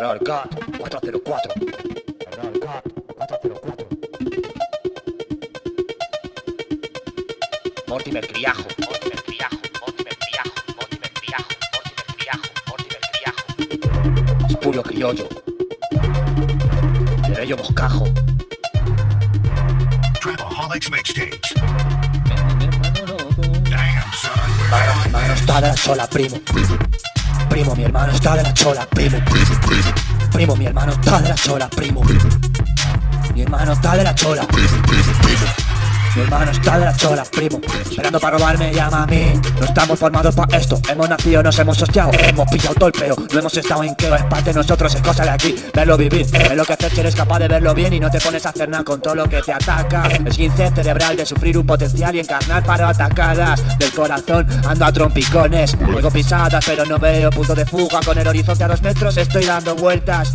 Error GAT 404. Error GAT 404. Mortimer Criajo. Mortimer Criajo. Mortimer Criajo. Mortimer Criajo. Mortimer Criajo. Mortimer Criajo. Espurio Criollo. Plebeyo Boscajo. Trapaholics mixtapes. Mi Damn, son. hermano está de la chola, primo. Primo, mi hermano está de la chola, primo. Primo, mi hermano está de la chola, primo. Mi hermano está de la chola. Mi hermano está de la chola, primo. Esperando para robarme, llama a mí. No estamos formados para esto. Hemos nacido, nos hemos hostiado Hemos pillado todo el peo. No hemos estado en queo Es parte de nosotros, es cosa de aquí. Verlo vivir. Es lo que haces si eres capaz de verlo bien Y no te pones a hacer nada con todo lo que te ataca. Esguince cerebral de sufrir un potencial Y encarnar para atacadas. Del corazón ando a trompicones. Oigo pisadas pero no veo punto de fuga. Con el horizonte a dos metros estoy dando vueltas